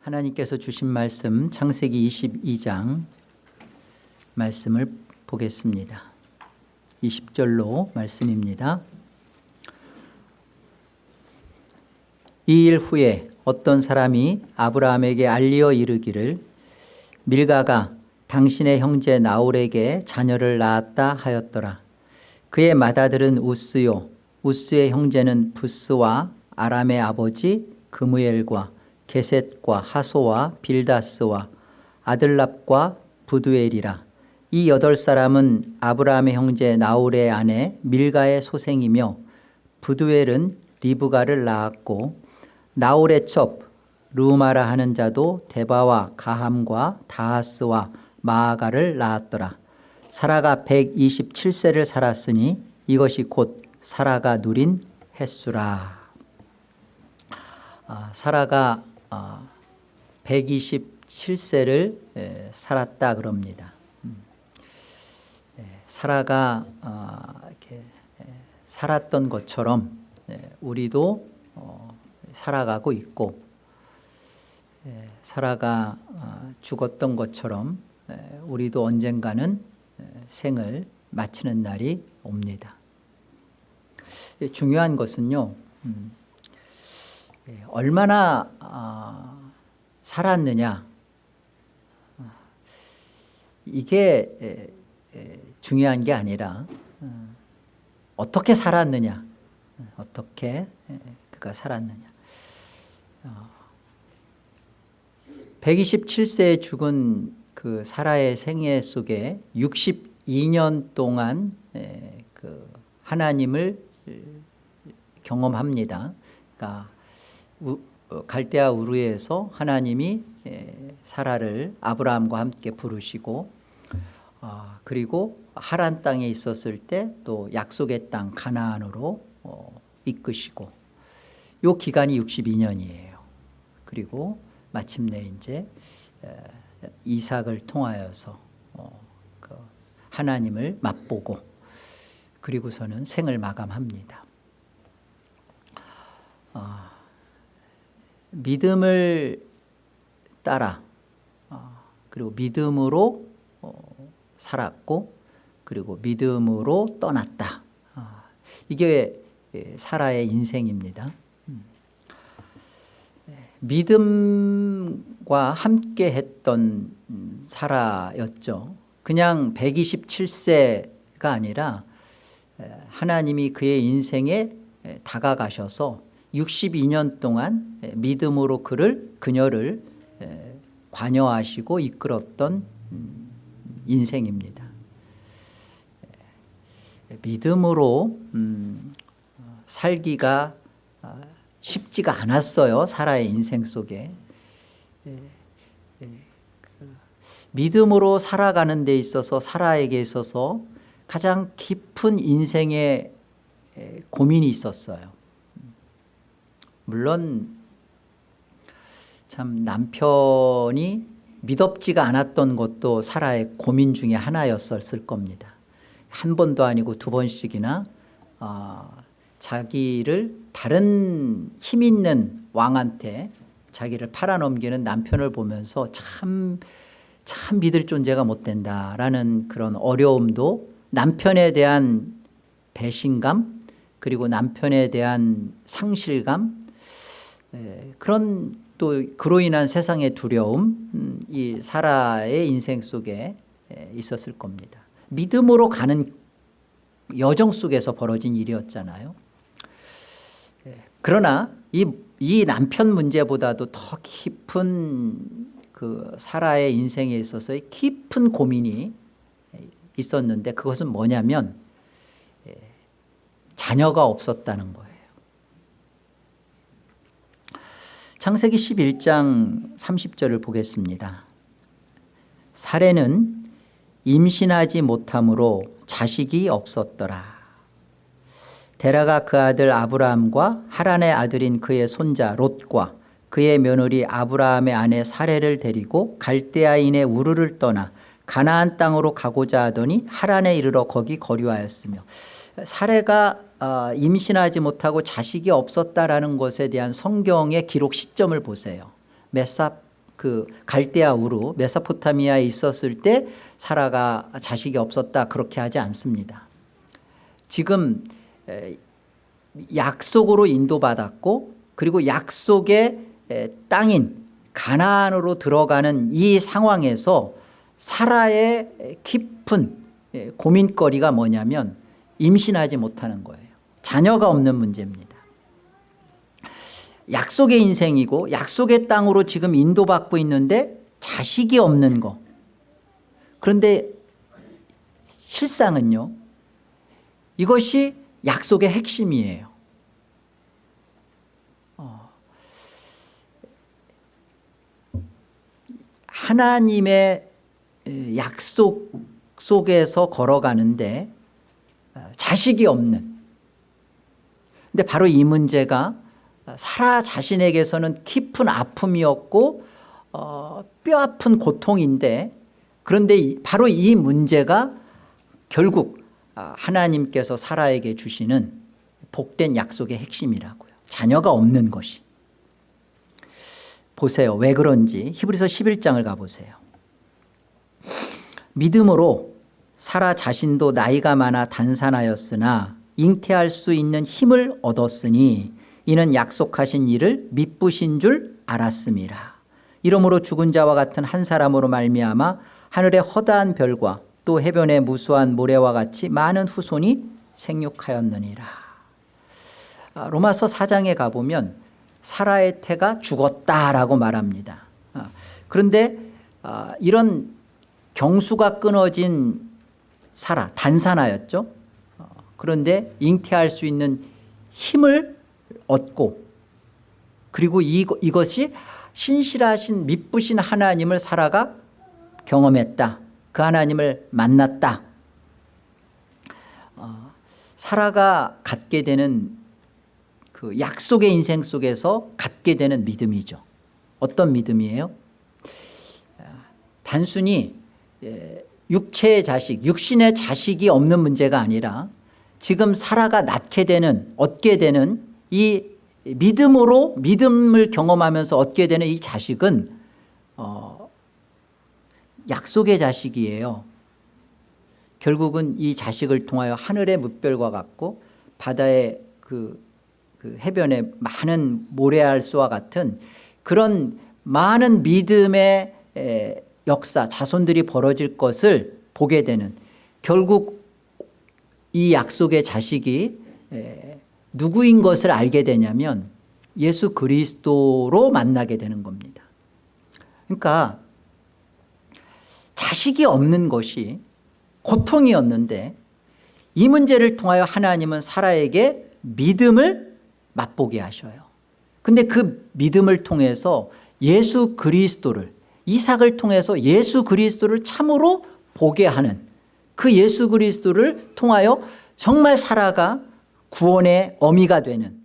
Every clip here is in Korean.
하나님께서 주신 말씀 창세기 22장 말씀을 보겠습니다. 20절로 말씀입니다. 이 일 후에 어떤 사람이 아브라함에게 알리어 이르기를 밀가가 당신의 형제 나홀에게 자녀를 낳았다 하였더라. 그의 맏아들은 우스요 우스의 형제는 부스와 아람의 아버지 그무엘과 게셋과 하소와 빌다스와 아들랍과 부두엘이라. 이 여덟 사람은 아브라함의 형제 나홀의 아내 밀가의 소생이며 부두엘은 리브가를 낳았고 나홀의 첩 루마라 하는 자도 데바와 가함과 다하스와 마아가를 낳았더라. 사라가 127세를 살았으니 이것이 곧 사라가 누린 횟수라. 아, 사라가 127세를 아, 살았다 그럽니다. 음. 사라가 아, 이렇게 살았던 것처럼 우리도 어, 살아가고 있고 사라가 죽었던 것처럼 우리도 언젠가는 생을 마치는 날이 옵니다. 중요한 것은요. 음, 예, 얼마나 아, 살았느냐. 이게 중요한 게 아니라 어, 어떻게 살았느냐. 어떻게 그가 살았느냐. 127세에 어, 죽은 그 사라의 생애 속에 62년 동안 그 하나님을 경험합니다. 그러니까 어, 갈대아 우르에서 하나님이 사라를 아브라함과 함께 부르시고 아, 그리고 하란 땅에 있었을 때 또 약속의 땅 가나안으로 어, 이끄시고 요 기간이 62년이에요. 그리고 마침내 이제 이삭을 통하여서 어, 그 하나님을 맛보고 그리고서는 생을 마감합니다. 아, 믿음을 따라 어, 그리고 믿음으로 어, 살았고 그리고 믿음으로 떠났다. 아, 이게 예, 사라의 인생입니다. 음. 믿음과 함께 했던 사라였죠. 그냥 127세가 아니라 하나님이 그의 인생에 다가가셔서 62년 동안 믿음으로 그를 그녀를 관여하시고 이끌었던 음, 인생입니다. 믿음으로 음, 살기가 아, 쉽지가 않았어요. 사라의 인생 속에. 그 믿음으로 살아가는 데 있어서 사라에게 있어서 가장 깊은 인생의 고민이 있었어요. 물론 참 남편이 믿업지가 않았던 것도 사라의 고민 중에 하나였을 겁니다. 한 번도 아니고 두 번씩이나 어, 자기를 다른 힘 있는 왕한테 자기를 팔아넘기는 남편을 보면서 참, 참 믿을 존재가 못 된다라는 그런 어려움도 남편에 대한 배신감 그리고 남편에 대한 상실감 예, 그런 또 그로 인한 세상의 두려움 음, 이 사라의 인생 속에 예, 있었을 겁니다. 믿음으로 가는 여정 속에서 벌어진 일이었잖아요. 예, 그러나 이, 이 남편 문제보다도 더 깊은 그 사라의 인생에 있어서의 깊은 고민이 있었는데 그것은 뭐냐면 자녀가 없었다는 거예요. 창세기 11장 30절을 보겠습니다. 사례는 임신하지 못함으로 자식이 없었더라. 데라가 그 아들 아브라함과 하란의 아들인 그의 손자 롯과 그의 며느리 아브라함의 아내 사례를 데리고 갈대아인의 우르를 떠나 가나안 땅으로 가고자 하더니 하란에 이르러 거기 거류하였으며 사례가 어, 임신하지 못하고 자식이 없었다라는 것에 대한 성경의 기록 시점을 보세요. 몇, 사, 그 갈대아 우루 메소포타미아에 있었을 때 사라가 자식이 없었다 그렇게 하지 않습니다. 지금 에, 약속으로 인도받았고 그리고 약속의 에, 땅인 가나안으로 들어가는 이 상황에서 사라의 깊은 에, 고민거리가 뭐냐면 임신하지 못하는 거예요. 자녀가 없는 문제입니다. 약속의 인생이고 약속의 땅으로 지금 인도받고 있는데 자식이 없는 거. 그런데 실상은요. 이것이 약속의 핵심이에요. 어. 하나님의 약속 속에서 걸어가는데 어, 자식이 없는 근데 바로 이 문제가 사라 자신에게서는 깊은 아픔이었고 어, 뼈아픈 고통인데 그런데 바로 이 문제가 결국 아, 하나님께서 사라에게 주시는 복된 약속의 핵심이라고요. 자녀가 없는 것이. 보세요. 왜 그런지 히브리서 11장을 가보세요. 믿음으로 사라 자신도 나이가 많아 단산하였으나 잉태할 수 있는 힘을 얻었으니 이는 약속하신 일을 믿부신 줄 알았습니다. 이러므로 죽은 자와 같은 한 사람으로 말미암아 하늘의 허다한 별과 또 해변의 무수한 모래와 같이 많은 후손이 생육하였느니라. 아, 로마서 4장에 가보면 사라의 태가 죽었다라고 말합니다. 아, 그런데 아, 이런 경수가 끊어진 사라 단산하였죠. 어, 그런데 잉태할 수 있는 힘을 얻고 그리고 이것이 신실하신 믿부신 하나님을 사라가 경험했다. 그 하나님을 만났다. 어, 사라가 갖게 되는 그 약속의 인생 속에서 갖게 되는 믿음이죠. 어떤 믿음이에요? 단순히 예, 육체의 자식, 육신의 자식이 없는 문제가 아니라 지금 사라가 낳게 되는 얻게 되는 이 믿음으로 믿음을 경험하면서 얻게 되는 이 자식은 어, 약속의 자식이에요. 결국은 이 자식을 통하여 하늘의 무별과 같고 바다의 그, 그 해변의 많은 모래알수와 같은 그런 많은 믿음의 에, 역사 자손들이 벌어질 것을 보게 되는 결국 이 약속의 자식이 누구인 것을 알게 되냐면 예수 그리스도로 만나게 되는 겁니다. 그러니까 자식이 없는 것이 고통이었는데 이 문제를 통하여 하나님은 사라에게 믿음을 맛보게 하셔요. 근데 그 믿음을 통해서 예수 그리스도를 이삭을 통해서 예수 그리스도를 참으로 보게 하는 그 예수 그리스도를 통하여 정말 살아가 구원의 어미가 되는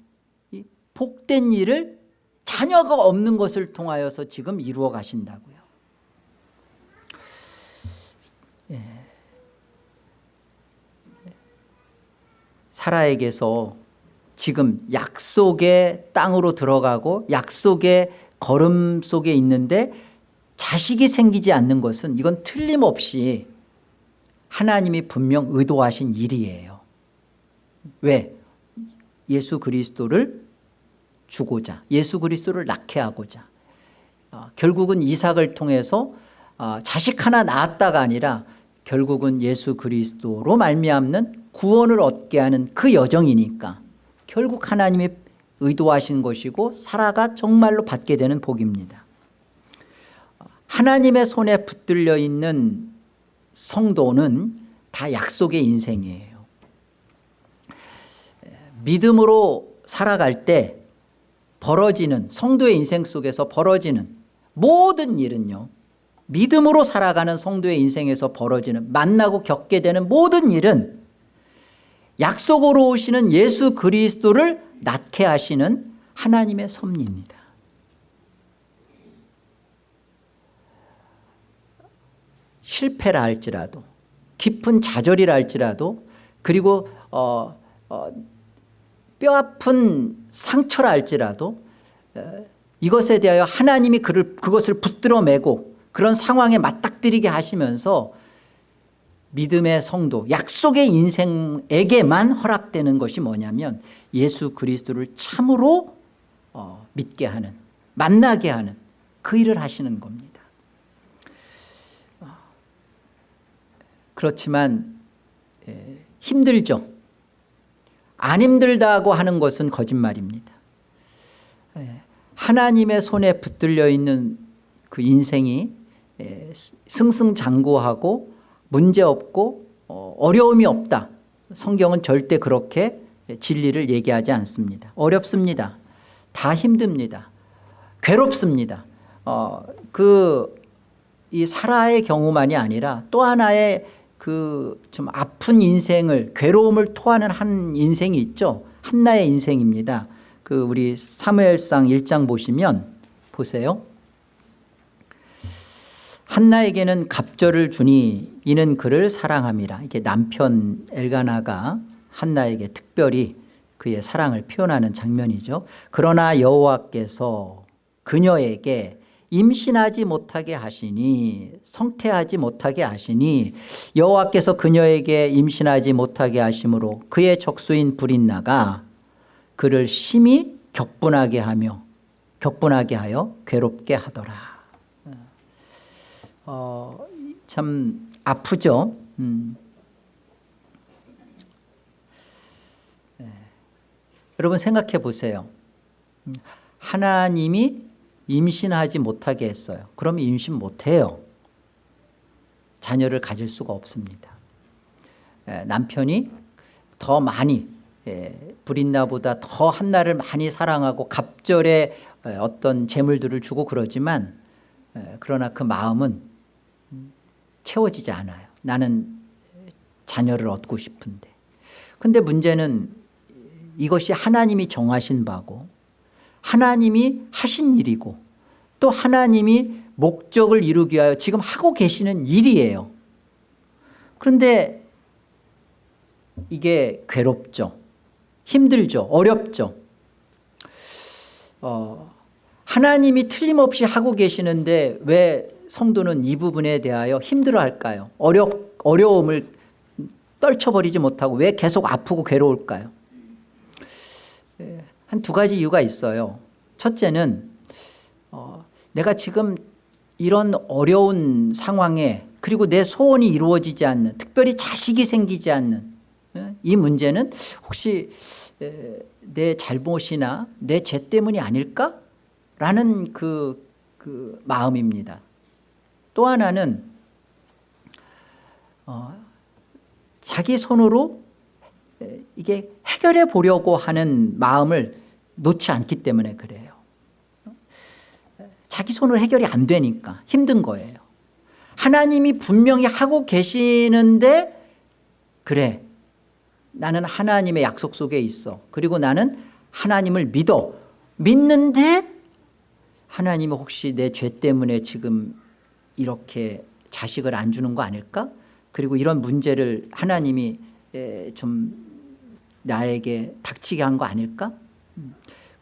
이 복된 일을 자녀가 없는 것을 통하여서 지금 이루어 가신다고요. 예. 사라에게서 지금 약속의 땅으로 들어가고 약속의 걸음 속에 있는데 자식이 생기지 않는 것은 이건 틀림없이 하나님이 분명 의도하신 일이에요. 왜? 예수 그리스도를 주고자 예수 그리스도를 낳게 하고자 어, 결국은 이삭을 통해서 어, 자식 하나 낳았다가 아니라 결국은 예수 그리스도로 말미암는 구원을 얻게 하는 그 여정이니까 결국 하나님이 의도하신 것이고 사라가 정말로 받게 되는 복입니다. 하나님의 손에 붙들려 있는 성도는 다 약속의 인생이에요. 믿음으로 살아갈 때 벌어지는 성도의 인생 속에서 벌어지는 모든 일은요 믿음으로 살아가는 성도의 인생에서 벌어지는 만나고 겪게 되는 모든 일은 약속으로 오시는 예수 그리스도를 낳게 하시는 하나님의 섭리입니다 실패라 할지라도 깊은 좌절이라 할지라도 그리고 어, 어, 뼈아픈 상처라 할지라도 어, 이것에 대하여 하나님이 그를, 그것을 붙들어 매고 그런 상황에 맞닥뜨리게 하시면서 믿음의 성도 약속의 인생에게만 허락되는 것이 뭐냐면 예수 그리스도를 참으로 어, 믿게 하는 만나게 하는 그 일을 하시는 겁니다 어, 그렇지만 예, 힘들죠. 안 힘들다고 하는 것은 거짓말입니다. 예, 하나님의 손에 붙들려 있는 그 인생이 예, 승승장구하고 문제없고 어, 어려움이 없다. 성경은 절대 그렇게 진리를 얘기하지 않습니다. 어렵습니다. 다 힘듭니다. 괴롭습니다. 어, 그이 사라의 경우만이 아니라 또 하나의 그 좀 아픈 인생을 괴로움을 토하는 한 인생이 있죠. 한나의 인생입니다. 그 우리 사무엘상 1장 보시면 보세요. 한나에게는 갑절을 주니 이는 그를 사랑함이라. 이게 남편 엘가나가 한나에게 특별히 그의 사랑을 표현하는 장면이죠. 그러나 여호와께서 그녀에게 임신하지 못하게 하시니 성태하지 못하게 하시니 여호와께서 그녀에게 임신하지 못하게 하심으로 그의 적수인 불인나가 그를 심히 격분하게 하며 격분하게 하여 괴롭게 하더라 어, 참 아프죠. 음. 네. 여러분 생각해 보세요. 음, 하나님이 임신하지 못하게 했어요. 그럼 임신 못해요. 자녀를 가질 수가 없습니다. 에, 남편이 더 많이 에, 불인나보다 더 한나를 많이 사랑하고 갑절에 어떤 재물들을 주고 그러지만 에, 그러나 그 마음은 채워지지 않아요. 나는 자녀를 얻고 싶은데. 근데 문제는 이것이 하나님이 정하신 바고 하나님이 하신 일이고 또 하나님이 목적을 이루기 위하여 지금 하고 계시는 일이에요. 그런데 이게 괴롭죠. 힘들죠. 어렵죠. 어, 하나님이 틀림없이 하고 계시는데 왜 성도는 이 부분에 대하여 힘들어할까요? 어려, 어려움을 떨쳐버리지 못하고 왜 계속 아프고 괴로울까요? 예, 한 두 가지 이유가 있어요. 첫째는 어, 내가 지금 이런 어려운 상황에 그리고 내 소원이 이루어지지 않는 특별히 자식이 생기지 않는 예, 이 문제는 혹시 내 잘못이나 내 죄 때문이 아닐까? 라는 그, 그 마음입니다. 또 하나는 어, 자기 손으로 이게 해결해 보려고 하는 마음을 놓지 않기 때문에 그래요. 자기 손으로 해결이 안 되니까 힘든 거예요. 하나님이 분명히 하고 계시는데 그래 나는 하나님의 약속 속에 있어. 그리고 나는 하나님을 믿어. 믿는데 하나님은 혹시 내 죄 때문에 지금 이렇게 자식을 안 주는 거 아닐까? 그리고 이런 문제를 하나님이 좀 나에게 닥치게 한 거 아닐까?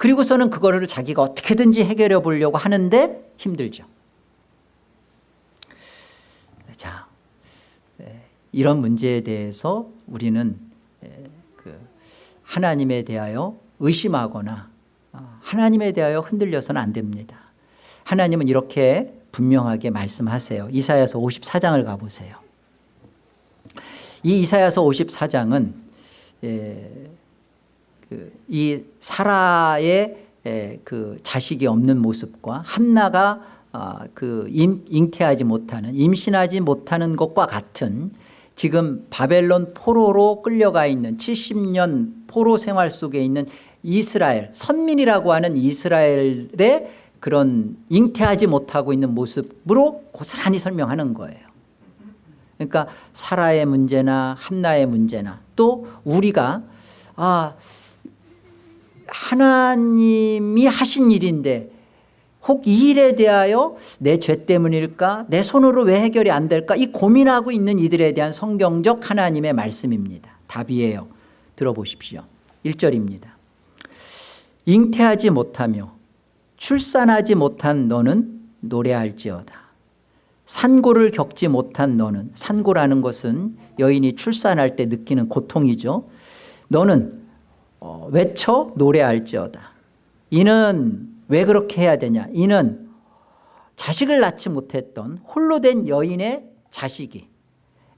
음. 그리고서는 그거를 자기가 어떻게든지 해결해 보려고 하는데 힘들죠. 자, 이런 문제에 대해서 우리는 그 하나님에 대하여 의심하거나 어, 하나님에 대하여 흔들려서는 안 됩니다. 하나님은 이렇게 분명하게 말씀하세요. 이사야서 54장을 가보세요. 이 이사야서 54장은 예, 그, 이 사라의 예, 그 자식이 없는 모습과 한나가 아, 그 임, 잉태하지 못하는 임신하지 못하는 것과 같은 지금 바벨론 포로로 끌려가 있는 70년 포로 생활 속에 있는 이스라엘 선민이라고 하는 이스라엘의 그런 잉태하지 못하고 있는 모습으로 고스란히 설명하는 거예요. 그러니까 사라의 문제나 한나의 문제나 또 우리가 아 하나님이 하신 일인데 혹 이 일에 대하여 내 죄 때문일까 내 손으로 왜 해결이 안 될까 이 고민하고 있는 이들에 대한 성경적 하나님의 말씀입니다. 답이에요. 들어보십시오. 1절입니다. 잉태하지 못하며 출산하지 못한 너는 노래할지어다 산고를 겪지 못한 너는 산고라는 것은 여인이 출산할 때 느끼는 고통이죠 너는 어, 외쳐 노래할지어다. 이는 왜 그렇게 해야 되냐? 이는 자식을 낳지 못했던 홀로 된 여인의 자식이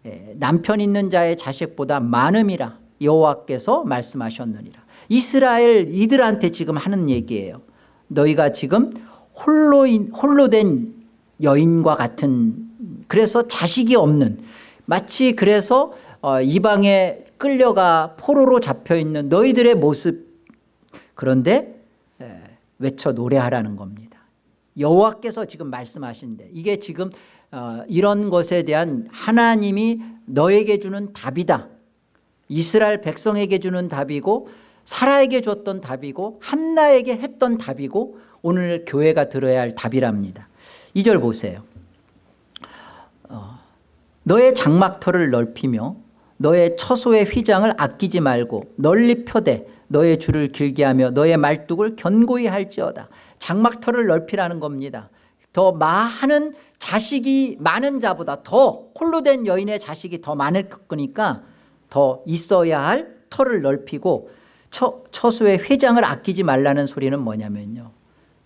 예, 남편 있는 자의 자식보다 많음이라 여호와께서 말씀하셨느니라. 이스라엘 이들한테 지금 하는 얘기예요. 너희가 지금 홀로, 홀로 된 여인과 같은 그래서 자식이 없는 마치 그래서 어, 이방에 끌려가 포로로 잡혀있는 너희들의 모습. 그런데 외쳐 노래하라는 겁니다. 여호와께서 지금 말씀하시는데 이게 지금 어, 이런 것에 대한 하나님이 너에게 주는 답이다. 이스라엘 백성에게 주는 답이고 사라에게 줬던 답이고 한나에게 했던 답이고 오늘 교회가 들어야 할 답이랍니다. 2절 보세요. 어, 너의 장막터를 넓히며 너의 처소의 휘장을 아끼지 말고 널리 펴되 너의 줄을 길게 하며 너의 말뚝을 견고히 할지어다. 장막터를 넓히라는 겁니다. 더 많은 자식이 많은 자보다 더 홀로 된 여인의 자식이 더 많을 거니까 더 있어야 할 터를 넓히고 처, 처소의 회장을 아끼지 말라는 소리는 뭐냐면요.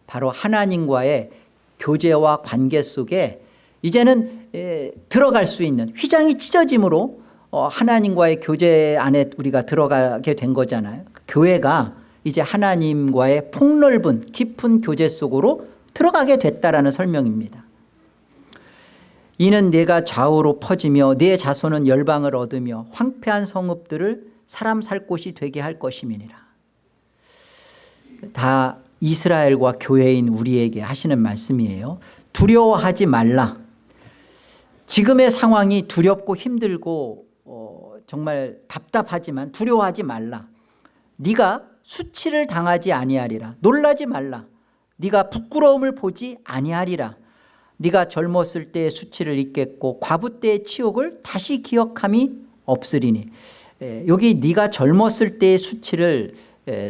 바로 하나님과의 교제와 관계 속에 이제는 에, 들어갈 수 있는 휘장이 찢어짐으로 어, 하나님과의 교제 안에 우리가 들어가게 된 거잖아요. 교회가 이제 하나님과의 폭넓은 깊은 교제 속으로 들어가게 됐다라는 설명입니다. 이는 내가 좌우로 퍼지며 내 자손은 열방을 얻으며 황폐한 성읍들을 사람 살 곳이 되게 할 것임이니라. 다 이스라엘과 교회인 우리에게 하시는 말씀이에요. 두려워하지 말라. 지금의 상황이 두렵고 힘들고 어, 정말 답답하지만 두려워하지 말라. 네가 수치를 당하지 아니하리라. 놀라지 말라. 네가 부끄러움을 보지 아니하리라. 네가 젊었을 때의 수치를 잊겠고 과부 때의 치욕을 다시 기억함이 없으리니. 여기 네가 젊었을 때의 수치를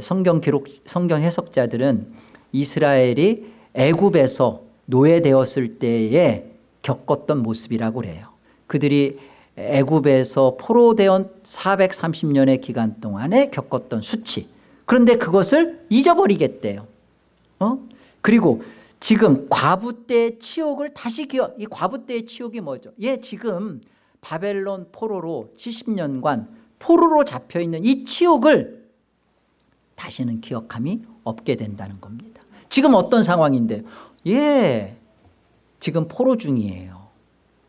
성경 기록 성경 해석자들은 이스라엘이 애굽에서 노예되었을 때에 겪었던 모습이라고 그래요. 그들이 애굽에서 포로되온 430년의 기간 동안에 겪었던 수치. 그런데 그것을 잊어버리겠대요. 어? 그리고 지금 과부 때의 치욕을 다시 기억 이 과부 때의 치욕이 뭐죠? 예 지금 바벨론 포로로 70년간 포로로 잡혀있는 이 치욕을 다시는 기억함이 없게 된다는 겁니다. 지금 어떤 상황인데 예 지금 포로 중이에요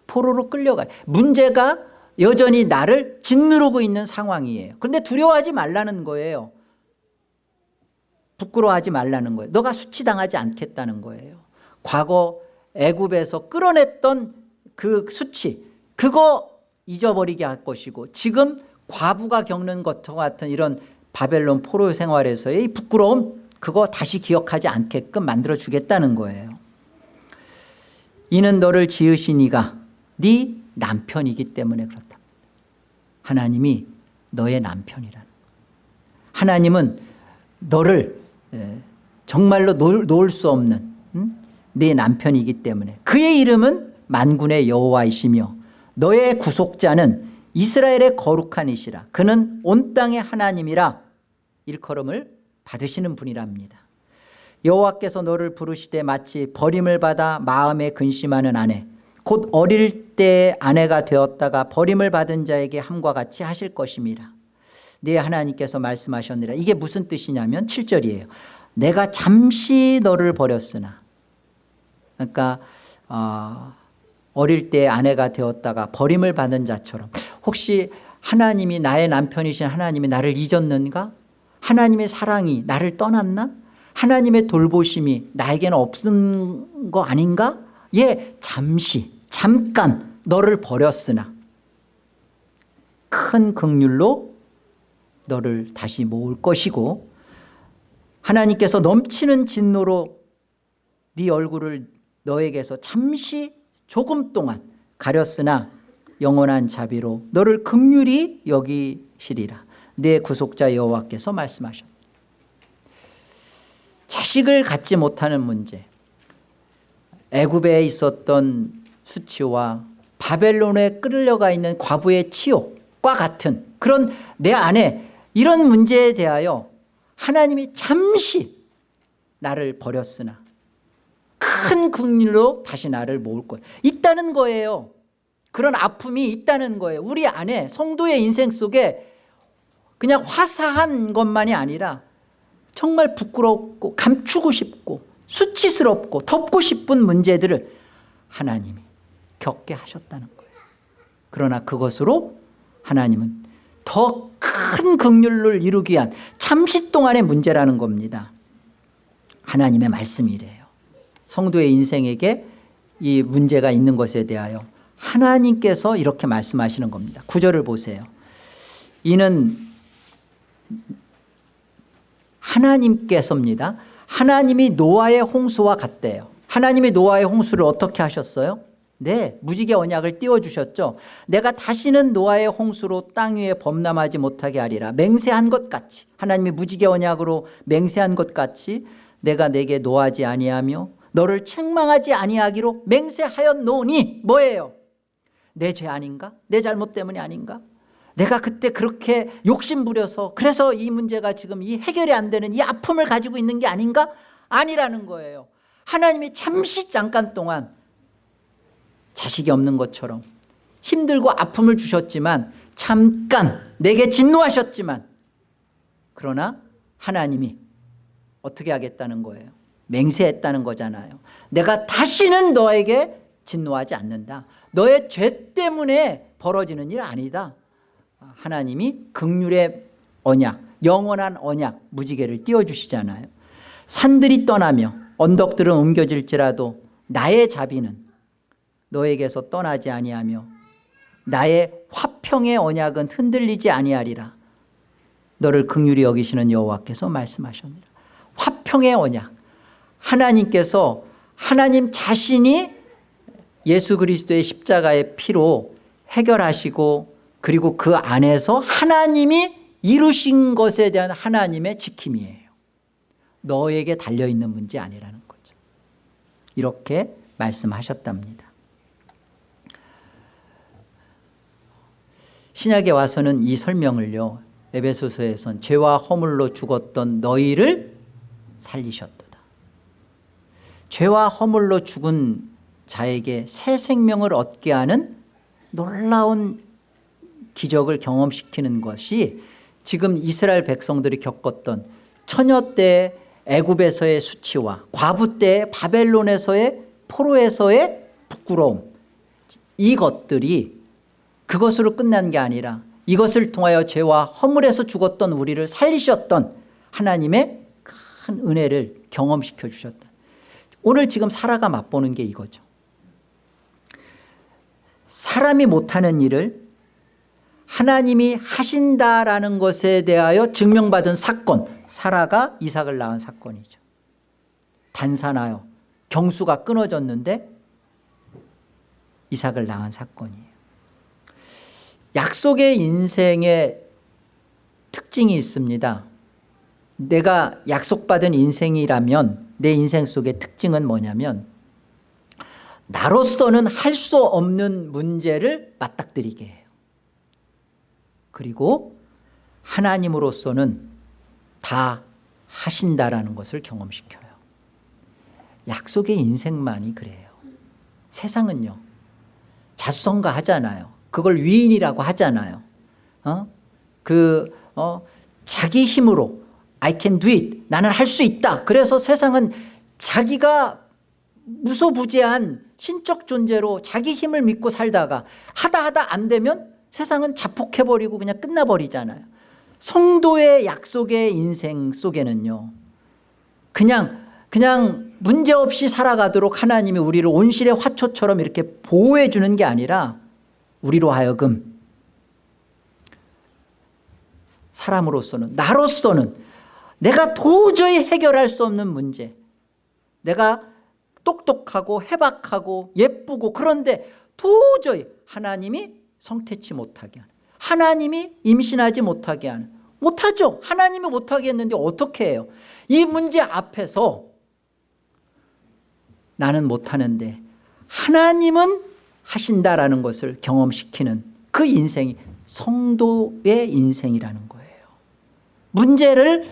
포로로 끌려가요 문제가 여전히 나를 짓누르고 있는 상황이에요. 그런데 두려워하지 말라는 거예요. 부끄러워하지 말라는 거예요. 너가 수치당하지 않겠다는 거예요. 과거 애굽에서 끌어냈던 그 수치 그거 잊어버리게 할 것이고 지금 과부가 겪는 것과 같은 이런 바벨론 포로 생활에서의 부끄러움 그거 다시 기억하지 않게끔 만들어주겠다는 거예요. 이는 너를 지으신 이가 네 남편이기 때문에 그렇다. 하나님이 너의 남편이라는. 하나님은 너를 정말로 놓을 수 없는 내 남편이기 때문에. 그의 이름은 만군의 여호와이시며 너의 구속자는 이스라엘의 거룩한 이시라. 그는 온 땅의 하나님이라 일컬음을 받으시는 분이랍니다. 여호와께서 너를 부르시되 마치 버림을 받아 마음에 근심하는 아내 곧 어릴 때 아내가 되었다가 버림을 받은 자에게 함과 같이 하실 것입니다. 네 하나님께서 말씀하셨느라. 이게 무슨 뜻이냐면 7절이에요. 내가 잠시 너를 버렸으나. 그러니까 어, 어릴 때 아내가 되었다가 버림을 받은 자처럼. 혹시 하나님이 나의 남편이신 하나님이 나를 잊었는가? 하나님의 사랑이 나를 떠났나? 하나님의 돌보심이 나에게는 없은 거 아닌가? 예 잠시 잠깐 너를 버렸으나 큰 극률로 너를 다시 모을 것이고 하나님께서 넘치는 진노로 네 얼굴을 너에게서 잠시 조금 동안 가렸으나 영원한 자비로 너를 극률이 여기시리라. 내 구속자 여호와께서 말씀하셨다. 자식을 갖지 못하는 문제. 애굽에 있었던 수치와 바벨론에 끌려가 있는 과부의 치욕과 같은 그런 내 안에 이런 문제에 대하여 하나님이 잠시 나를 버렸으나 큰 국률로 다시 나를 모을 것 있다는 거예요. 그런 아픔이 있다는 거예요. 우리 안에 성도의 인생 속에 그냥 화사한 것만이 아니라 정말 부끄럽고 감추고 싶고 수치스럽고 덮고 싶은 문제들을 하나님이 겪게 하셨다는 거예요. 그러나 그것으로 하나님은 더 큰 극률을 이루기 위한 잠시 동안의 문제라는 겁니다. 하나님의 말씀이 래요. 성도의 인생에게 이 문제가 있는 것에 대하여 하나님께서 이렇게 말씀하시는 겁니다. 구절을 보세요. 이는 하나님께서입니다. 하나님이 노아의 홍수와 같대요. 하나님이 노아의 홍수를 어떻게 하셨어요? 네 무지개 언약을 띄워주셨죠. 내가 다시는 노아의 홍수로 땅 위에 범람하지 못하게 하리라. 맹세한 것 같이. 하나님이 무지개 언약으로 맹세한 것 같이 내가 내게 노하지 아니하며 너를 책망하지 아니하기로 맹세하였노니 뭐예요? 내 죄 아닌가? 내 잘못 때문이 아닌가? 내가 그때 그렇게 욕심 부려서 그래서 이 문제가 지금 이 해결이 안 되는 이 아픔을 가지고 있는 게 아닌가? 아니라는 거예요. 하나님이 잠시 잠깐 동안 자식이 없는 것처럼 힘들고 아픔을 주셨지만 잠깐 내게 진노하셨지만 그러나 하나님이 어떻게 하겠다는 거예요? 맹세했다는 거잖아요. 내가 다시는 너에게 진노하지 않는다. 너의 죄 때문에 벌어지는 일 아니다. 하나님이 극률의 언약 영원한 언약 무지개를 띄워주시잖아요. 산들이 떠나며 언덕들은 옮겨질지라도 나의 자비는 너에게서 떠나지 아니하며 나의 화평의 언약은 흔들리지 아니하리라. 너를 극률히 여기시는 여호와께서 말씀하셨느라. 화평의 언약. 하나님께서 하나님 자신이 예수 그리스도의 십자가의 피로 해결하시고 그리고 그 안에서 하나님이 이루신 것에 대한 하나님의 지킴이에요. 너에게 달려있는 문제 아니라는 거죠. 이렇게 말씀하셨답니다 신약에 와서는 이 설명을요 에베소서에선 죄와 허물로 죽었던 너희를 살리셨도다. 죄와 허물로 죽은 자에게 새 생명을 얻게 하는 놀라운 기적을 경험시키는 것이 지금 이스라엘 백성들이 겪었던 처녀 때 애굽에서의 수치와 과부 때 바벨론에서의 포로에서의 부끄러움 이것들이 그것으로 끝난 게 아니라 이것을 통하여 죄와 허물에서 죽었던 우리를 살리셨던 하나님의 큰 은혜를 경험시켜 주셨다. 오늘 지금 사라가 맛보는 게 이거죠. 사람이 못하는 일을 하나님이 하신다라는 것에 대하여 증명받은 사건 사라가 이삭을 낳은 사건이죠. 단산하여 경수가 끊어졌는데 이삭을 낳은 사건이에요 약속의 인생의 특징이 있습니다. 내가 약속받은 인생이라면 내 인생 속의 특징은 뭐냐면 나로서는 할 수 없는 문제를 맞닥뜨리게 해요. 그리고 하나님으로서는 다 하신다라는 것을 경험시켜요. 약속의 인생만이 그래요. 세상은요 자수성가 하잖아요 그걸 위인이라고 하잖아요. 어? 그 어, 자기 힘으로 I can do it. 나는 할 수 있다. 그래서 세상은 자기가 무소부재한 신적 존재로 자기 힘을 믿고 살다가 하다 하다 안 되면 세상은 자폭해버리고 그냥 끝나버리잖아요. 성도의 약속의 인생 속에는요 그냥 그냥 문제없이 살아가도록 하나님이 우리를 온실의 화초처럼 이렇게 보호해 주는 게 아니라 우리로 하여금 사람으로서는 나로서는 내가 도저히 해결할 수 없는 문제. 내가 똑똑하고 해박하고 예쁘고 그런데 도저히 하나님이 성태치 못하게 하는 하나님이 임신하지 못하게 하는 못하죠. 하나님이 못하게 했는데 어떻게 해요? 이 문제 앞에서 나는 못하는데 하나님은 하신다라는 것을 경험시키는 그 인생이 성도의 인생이라는 거예요. 문제를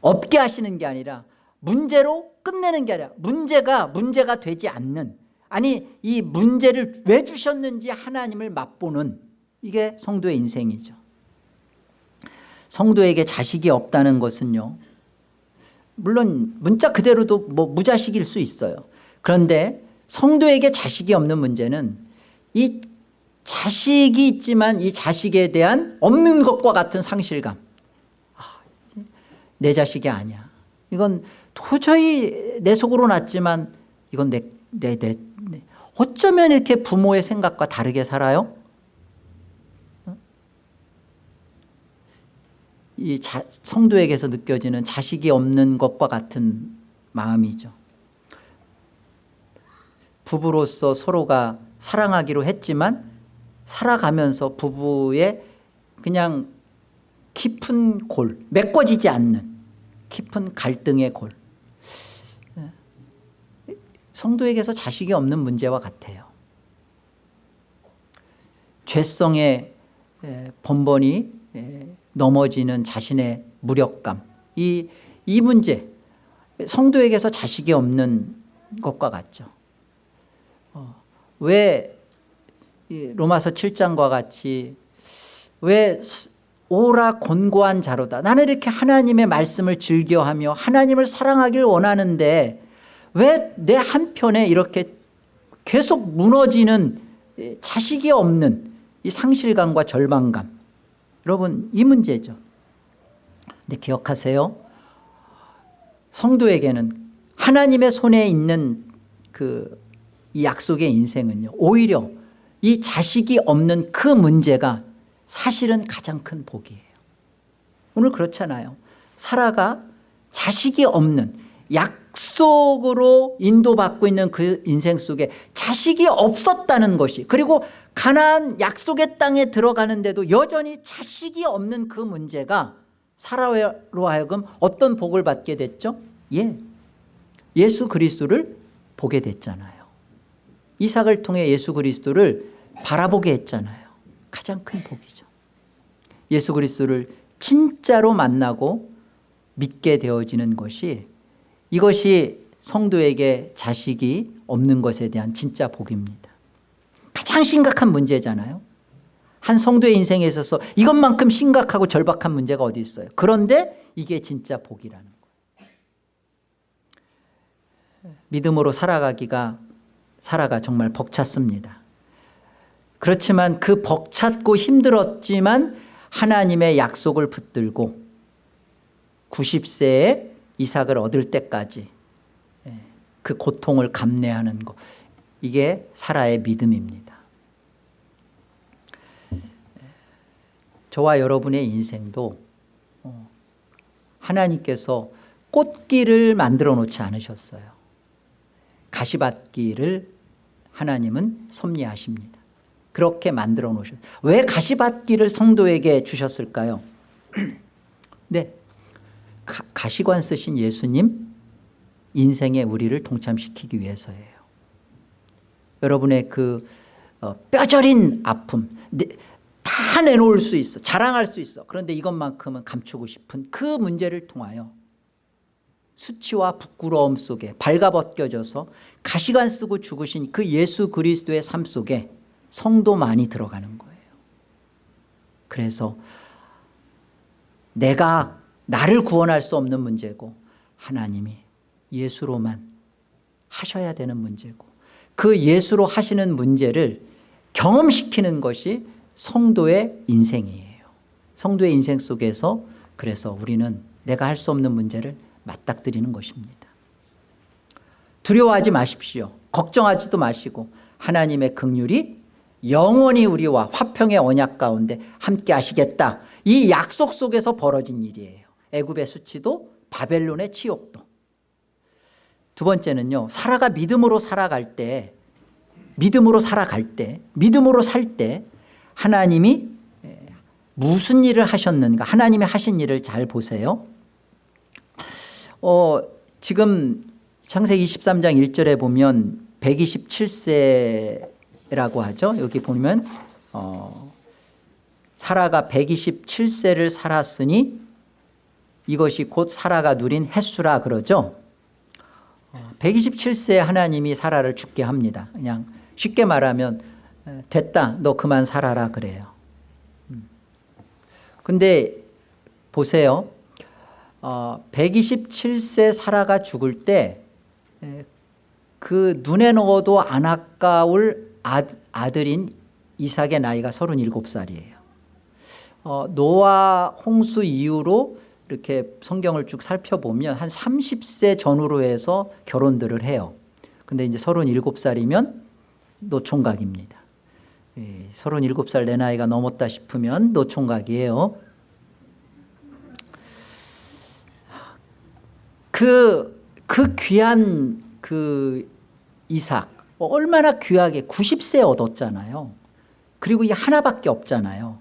없게 하시는 게 아니라 문제로 끝내는 게 아니라 문제가 문제가 되지 않는 아니 이 문제를 왜 주셨는지 하나님을 맛보는 이게 성도의 인생이죠. 성도에게 자식이 없다는 것은요 물론 문자 그대로도 뭐 무자식일 수 있어요. 그런데 성도에게 자식이 없는 문제는 이 자식이 있지만 이 자식에 대한 없는 것과 같은 상실감 아, 내 자식이 아니야 이건 도저히 내 속으로 났지만 이건 내, 내, 내, 내. 어쩌면 이렇게 부모의 생각과 다르게 살아요 어? 이 자, 성도에게서 느껴지는 자식이 없는 것과 같은 마음이죠 부부로서 서로가 사랑하기로 했지만 살아가면서 부부의 그냥 깊은 골 메꿔지지 않는 깊은 갈등의 골. 성도에게서 자식이 없는 문제와 같아요. 죄성의 번번이 넘어지는 자신의 무력감. 이, 이 문제 성도에게서 자식이 없는 것과 같죠. 어, 왜 로마서 7장과 같이 왜 오라 권고한 자로다? 나는 이렇게 하나님의 말씀을 즐겨하며 하나님을 사랑하길 원하는데 왜 내 한편에 이렇게 계속 무너지는 자식이 없는 이 상실감과 절망감? 여러분 이 문제죠. 근데 기억하세요? 성도에게는 하나님의 손에 있는 그 이 약속의 인생은요 오히려 이 자식이 없는 그 문제가 사실은 가장 큰 복이에요. 오늘 그렇잖아요. 사라가 자식이 없는 약속으로 인도받고 있는 그 인생 속에 자식이 없었다는 것이 그리고 가나안 약속의 땅에 들어가는데도 여전히 자식이 없는 그 문제가 사라로 하여금 어떤 복을 받게 됐죠? 예, 예수 그리스도를 보게 됐잖아요 이삭을 통해 예수 그리스도를 바라보게 했잖아요. 가장 큰 복이죠. 예수 그리스도를 진짜로 만나고 믿게 되어지는 것이 이것이 성도에게 자식이 없는 것에 대한 진짜 복입니다. 가장 심각한 문제잖아요. 한 성도의 인생에 있어서 이것만큼 심각하고 절박한 문제가 어디 있어요? 그런데 이게 진짜 복이라는 거예요. 믿음으로 살아가기가 살아가 정말 벅찼습니다. 그렇지만 그 벅찼고 힘들었지만 하나님의 약속을 붙들고 90세에 이삭을 얻을 때까지 예, 그 고통을 감내하는 것 이게 사라의 믿음입니다. 저와 여러분의 인생도 어, 하나님께서 꽃길을 만들어 놓지 않으셨어요 가시밭길을 하나님은 섭리하십니다. 그렇게 만들어 놓으셨 왜 가시밭길을 성도에게 주셨을까요? 네. 가, 가시관 쓰신 예수님 인생에 우리를 동참시키기 위해서예요. 여러분의 그 어, 뼈저린 아픔 네, 다 내놓을 수 있어 자랑할 수 있어. 그런데 이것만큼은 감추고 싶은 그 문제를 통하여 수치와 부끄러움 속에 발가벗겨져서 가시관 쓰고 죽으신 그 예수 그리스도의 삶 속에 성도만이 들어가는 거예요. 그래서 내가 나를 구원할 수 없는 문제고 하나님이 예수로만 하셔야 되는 문제고 그 예수로 하시는 문제를 경험시키는 것이 성도의 인생이에요. 성도의 인생 속에서 그래서 우리는 내가 할 수 없는 문제를 맞닥뜨리는 것입니다. 두려워하지 마십시오. 걱정하지도 마시고 하나님의 긍휼이 영원히 우리와 화평의 언약 가운데 함께 하시겠다. 이 약속 속에서 벌어진 일이에요. 애굽의 수치도 바벨론의 치욕도. 두 번째는요 사라가 믿음으로 살아갈 때 믿음으로 살아갈 때 믿음으로 살 때 하나님이 무슨 일을 하셨는가 하나님이 하신 일을 잘 보세요 어, 지금 창세기 23장 1절에 보면 127세라고 하죠. 여기 보면 어, 사라가 127세를 살았으니 이것이 곧 사라가 누린 횟수라 그러죠. 127세에 하나님이 사라를 죽게 합니다. 그냥 쉽게 말하면 됐다 너 그만 살아라 그래요. 음. 근데 보세요 어, 127세 사라가 죽을 때 그 눈에 넣어도 안 아까울 아, 아들인 이삭의 나이가 37살이에요. 어, 노아 홍수 이후로 이렇게 성경을 쭉 살펴보면 한 30세 전후로 해서 결혼들을 해요. 근데 이제 37살이면 노총각입니다. 예, 37살 내 나이가 넘었다 싶으면 노총각이에요 그, 그 귀한 그 이삭 얼마나 귀하게 90세 얻었잖아요. 그리고 이 하나밖에 없잖아요.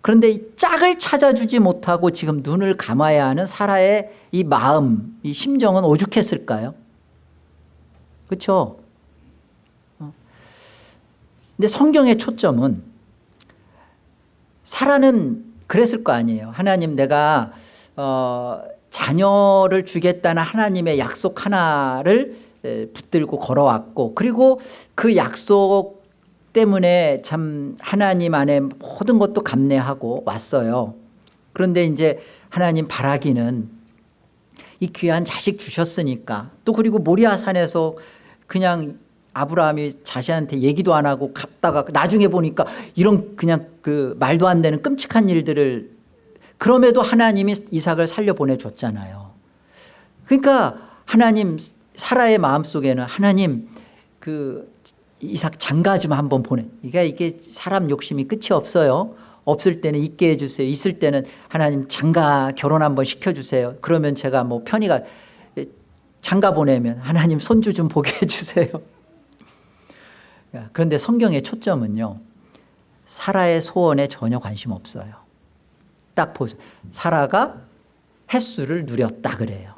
그런데 이 짝을 찾아주지 못하고 지금 눈을 감아야 하는 사라의 이 마음 이 심정은 오죽했을까요? 그렇죠 근데 성경의 초점은 사라는 그랬을 거 아니에요. 하나님 내가 어, 자녀를 주겠다는 하나님의 약속 하나를 붙들고 걸어왔고 그리고 그 약속 때문에 참 하나님 안에 모든 것도 감내하고 왔어요. 그런데 이제 하나님 바라기는 이 귀한 자식 주셨으니까 또 그리고 모리아산에서 그냥 아브라함이 자신한테 얘기도 안 하고 갔다가 나중에 보니까 이런 그냥 그 말도 안 되는 끔찍한 일들을 그럼에도 하나님이 이삭을 살려 보내줬잖아요. 그러니까 하나님 사라의 마음속에는 하나님 그 이삭 장가 좀 한번 보내. 그러니까 이게 사람 욕심이 끝이 없어요. 없을 때는 있게 해주세요. 있을 때는 하나님 장가 결혼 한번 시켜주세요. 그러면 제가 뭐 편의가 장가 보내면 하나님 손주 좀 보게 해주세요. 그런데 성경의 초점은요. 사라의 소원에 전혀 관심 없어요 딱 보세요 사라가 횟수를 누렸다 그래요.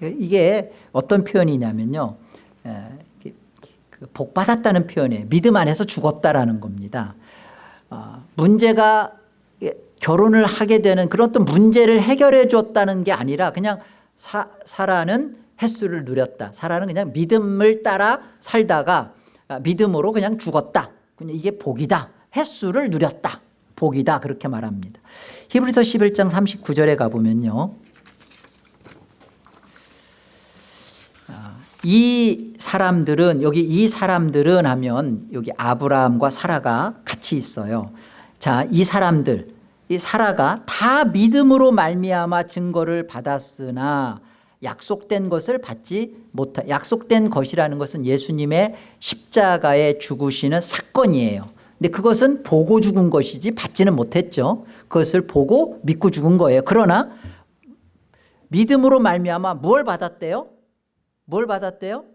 이게 어떤 표현이냐면요. 그복 받았다는 표현이에요. 믿음 안에서 죽었다라는 겁니다. 문제가 결혼을 하게 되는 그런 어떤 문제를 해결해 줬다는 게 아니라 그냥 사, 사라는 횟수를 누렸다. 사라는 그냥 믿음을 따라 살다가 아, 믿음으로 그냥 죽었다. 그냥 이게 복이다. 횟수를 누렸다 복이다. 그렇게 말합니다. 히브리서 11장 39절에 가보면요. 아, 이 사람들은 여기 이 사람들은 하면 여기 아브라함과 사라가 같이 있어요. 자 이 사람들 이 사라가 다 믿음으로 말미암아 증거를 받았으나 약속된 것을 받지 못하 약속된 것이라는 것은 예수님의 십자가에 죽으시는 사건이에요 근데 그것은 보고 죽은 것이지 받지는 못했죠. 그것을 보고 믿고 죽은 거예요. 그러나 믿음으로 말미암아 뭘 받았대요? 뭘 받았대요?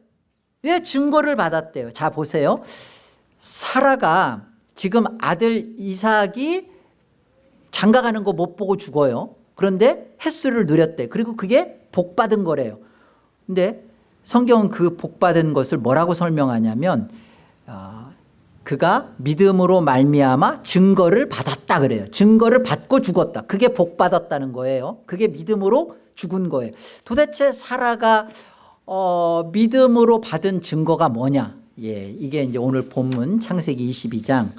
왜 증거를 받았대요? 자 보세요. 사라가 지금 아들 이삭이 장가가는 거 못 보고 죽어요. 그런데 횟수를 누렸대. 그리고 그게 복받은 거래요. 근데 성경은 그 복받은 것을 뭐라고 설명하냐면 어, 그가 믿음으로 말미암아 증거를 받았다 그래요. 증거를 받고 죽었다. 그게 복받았다는 거예요. 그게 믿음으로 죽은 거예요. 도대체 사라가 어, 믿음으로 받은 증거가 뭐냐? 예, 이게 이제 오늘 본문 창세기 22장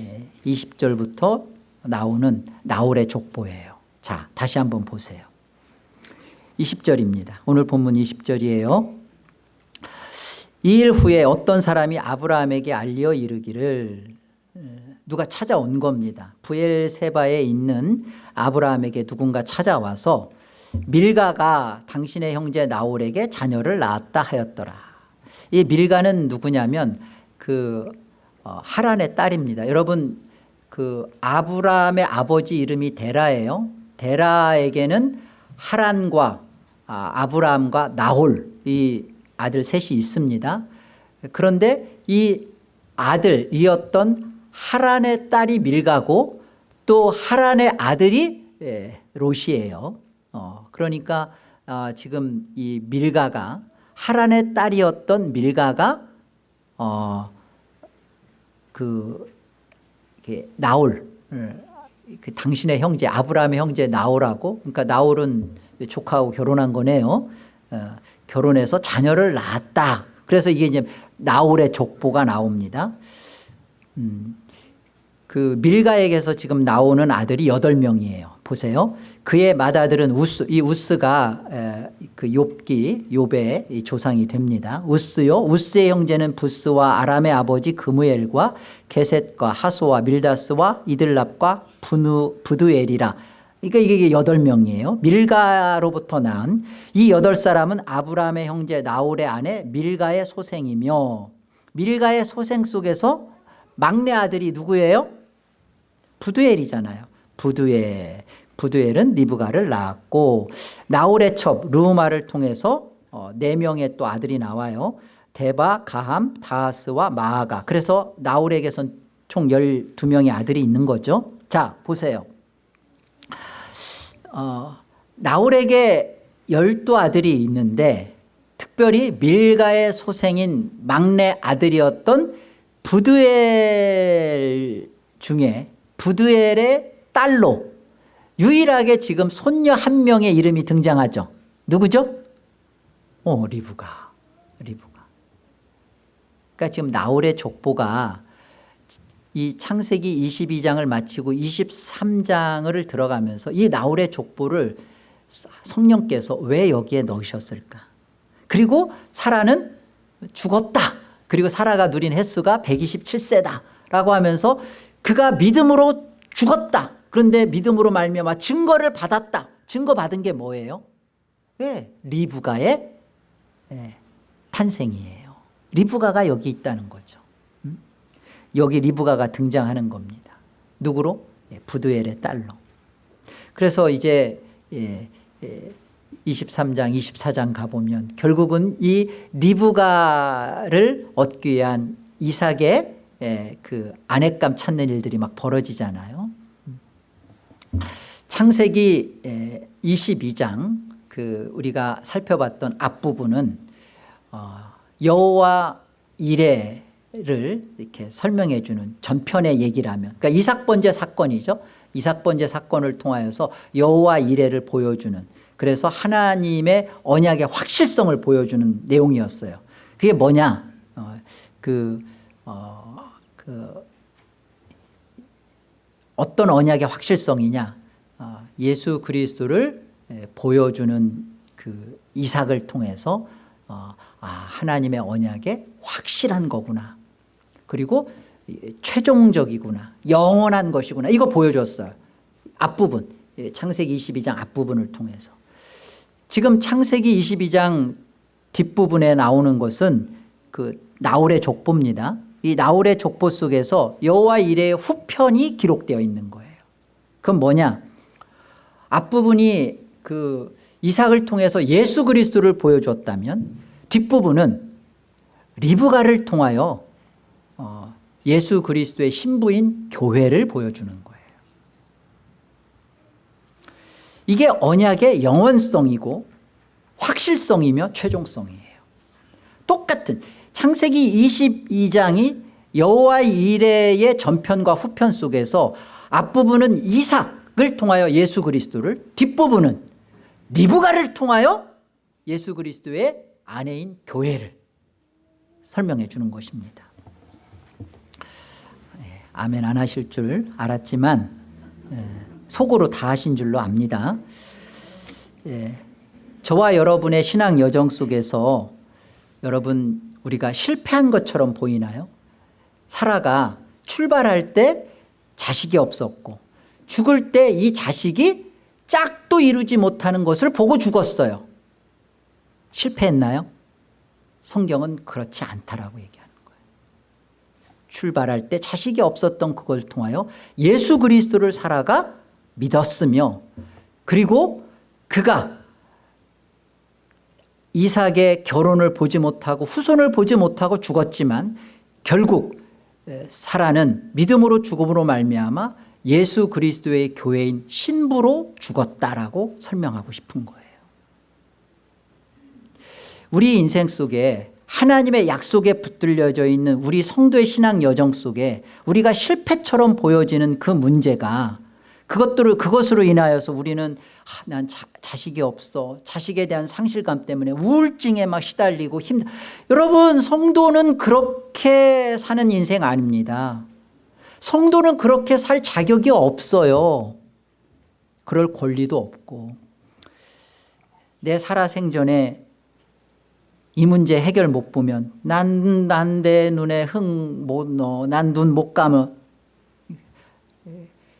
예, 20절부터 나오는 나홀의 족보예요. 자 다시 한번 보세요. 20절입니다. 오늘 본문 20절이에요 이 일 후에 어떤 사람이 아브라함에게 알려 이르기를 누가 찾아온 겁니다. 부엘세바에 있는 아브라함에게 누군가 찾아와서 밀가가 당신의 형제 나홀에게 자녀를 낳았다 하였더라. 이 밀가는 누구냐면 그 어, 하란의 딸입니다. 여러분 그 아브라함의 아버지 이름이 데라예요. 데라에게는 하란과 아, 브라함과 나홀 이 아들 셋이 있습니다 그런데 이 아들이었던 하란의 딸이 밀가고 또 하란의 아들이 예, 롯이에요. 어, 그러니까 어, 지금 이 밀가가 하란의 딸이었던 밀가가 어, 그 나올 그 당신의 형제 아브라함의 형제 나올하고 그러니까 나올은 조카하고 결혼한 거네요. 어, 결혼해서 자녀를 낳았다. 그래서 이게 이제 나올의 족보가 나옵니다. 음, 그 밀가에게서 지금 나오는 아들이 여덟 명이에요. 보세요. 그의 맏아들은 우스, 이 우스가 에, 그 욥기, 욥의 조상이 됩니다. 우스요. 우스의 형제는 부스와 아람의 아버지 그무엘과 게셋과 하소와 밀다스와 이들랍과 부누, 부두엘이라. 그러니까 이게 여덟 명이에요. 밀가로부터 난이 여덟 사람은 아브라함의 형제 나홀의 아내 밀가의 소생이며 밀가의 소생 속에서 막내 아들이 누구예요? 부두엘이잖아요. 부두엘. 부두엘은 리브가를 낳았고 나홀의 첩 루마를 통해서 어, 네 명의 또 아들이 나와요. 데바, 가함, 다하스와 마아가. 그래서 나홀에게선 총 12명의 아들이 있는 거죠. 자 보세요. 어, 나홀에게 열두 아들이 있는데 특별히 밀가의 소생인 막내 아들이었던 부두엘 중에 부두엘의 딸로 유일하게 지금 손녀 한 명의 이름이 등장하죠. 누구죠? 어, 리브가. 리브가. 그러니까 지금 나홀의 족보가 이 창세기 22장을 마치고 23장을 들어가면서 이 나홀의 족보를 성령께서 왜 여기에 넣으셨을까? 그리고 사라는 죽었다. 그리고 사라가 누린 횟수가 127세다 라고 하면서 그가 믿음으로 죽었다. 그런데 믿음으로 말미암아 증거를 받았다. 증거 받은 게 뭐예요? 왜? 리브가의 예, 탄생이에요. 리브가가 여기 있다는 거죠 여기 리브가가 등장하는 겁니다. 누구로? 예, 부두엘의 딸로. 그래서 이제 예, 예, 23장 24장 가보면 결국은 이 리브가를 얻기 위한 이삭의 예, 그 아내감 찾는 일들이 막 벌어지잖아요. 창세기 예, 22장 그 우리가 살펴봤던 앞부분은 어, 여호와 이레 를 이렇게 설명해 주는 전편의 얘기라면 그러니까 이삭 번제 사건이죠. 이삭 번제 사건을 통하여서 여호와 이레를 보여주는 그래서 하나님의 언약의 확실성을 보여주는 내용이었어요. 그게 뭐냐? 어, 그, 어, 그 어떤 언약의 확실성이냐? 어, 예수 그리스도를 보여주는 그 이삭을 통해서 어, 아, 하나님의 언약의 확실한 거구나. 그리고 최종적이구나 영원한 것이구나. 이거 보여줬어요. 앞부분 예, 창세기 22장 앞부분을 통해서. 지금 창세기 22장 뒷부분에 나오는 것은 그 나홀의 족보입니다. 이 나홀의 족보 속에서 여호와 이레의 후편이 기록되어 있는 거예요. 그건 뭐냐? 앞부분이 그 이삭을 통해서 예수 그리스도를 보여줬다면 뒷부분은 리브가를 통하여 어, 예수 그리스도의 신부인 교회를 보여주는 거예요. 이게 언약의 영원성이고 확실성이며 최종성이에요. 똑같은 창세기 22장이 여호와 이레의 전편과 후편 속에서 앞부분은 이삭을 통하여 예수 그리스도를 뒷부분은 리브가를 통하여 예수 그리스도의 아내인 교회를 설명해 주는 것입니다 아멘 안 하실 줄 알았지만 예, 속으로 다 하신 줄로 압니다 예, 저와 여러분의 신앙 여정 속에서 여러분 우리가 실패한 것처럼 보이나요? 사라가 출발할 때 자식이 없었고 죽을 때 이 자식이 짝도 이루지 못하는 것을 보고 죽었어요 실패했나요? 성경은 그렇지 않다라고 얘기합니다 출발할 때 자식이 없었던 그걸 통하여 예수 그리스도를 살아가 믿었으며 그리고 그가 이삭의 결혼을 보지 못하고 후손을 보지 못하고 죽었지만 결국 사라는 믿음으로 죽음으로 말미암아 예수 그리스도의 교회인 신부로 죽었다라고 설명하고 싶은 거예요. 우리 인생 속에 하나님의 약속에 붙들려져 있는 우리 성도의 신앙 여정 속에 우리가 실패처럼 보여지는 그 문제가 그것들을 그것으로 인하여서 우리는 아, 난 자, 자식이 없어. 자식에 대한 상실감 때문에 우울증에 막 시달리고 힘 여러분 성도는 그렇게 사는 인생 아닙니다. 성도는 그렇게 살 자격이 없어요. 그럴 권리도 없고. 내 살아생전에 이 문제 해결 못 보면 난 난 내 눈에 흥 못 넣어 난 눈 못 감어.